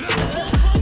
Yeah.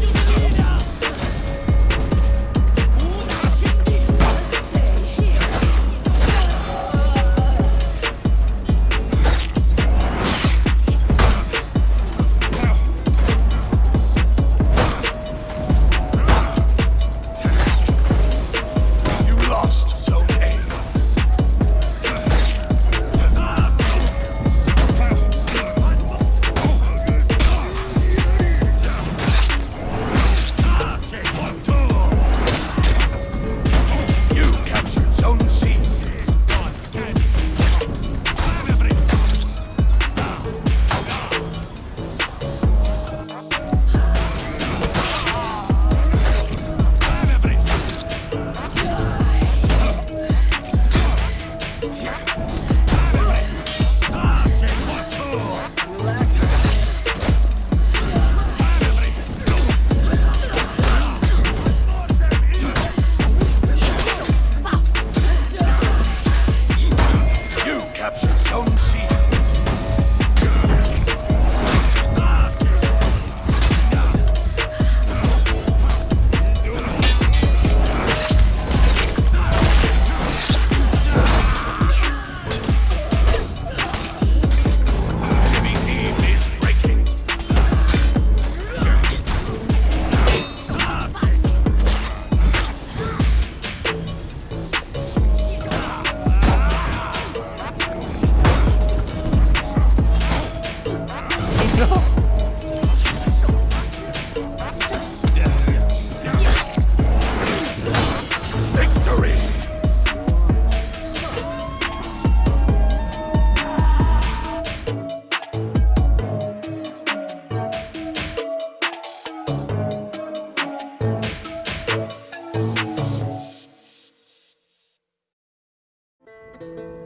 Bye.